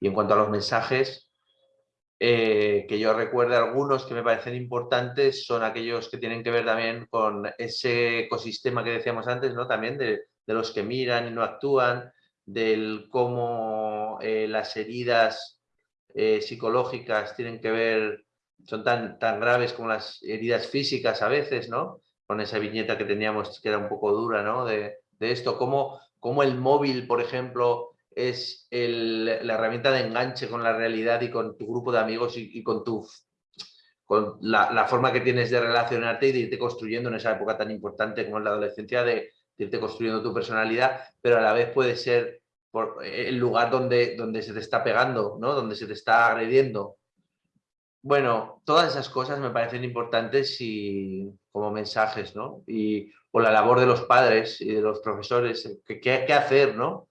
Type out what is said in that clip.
Y en cuanto a los mensajes, eh, que yo recuerde algunos que me parecen importantes son aquellos que tienen que ver también con ese ecosistema que decíamos antes, ¿no? También de, los que miran y no actúan, del cómo eh, las heridas eh, psicológicas tienen que ver, son tan, tan graves como las heridas físicas a veces, ¿no? Con esa viñeta que teníamos que era un poco dura, ¿no? De, de esto, cómo, cómo el móvil, por ejemplo, es la herramienta de enganche con la realidad y con tu grupo de amigos y, con, tu, con la, forma que tienes de relacionarte y de irte construyendo en esa época tan importante como es la adolescencia, de, irte construyendo tu personalidad, pero a la vez puede ser por, el lugar donde, donde se te está pegando, ¿no? donde se te está agrediendo. Bueno, todas esas cosas me parecen importantes y como mensajes, ¿no? Y o la labor de los padres y de los profesores, qué, qué hacer, ¿no?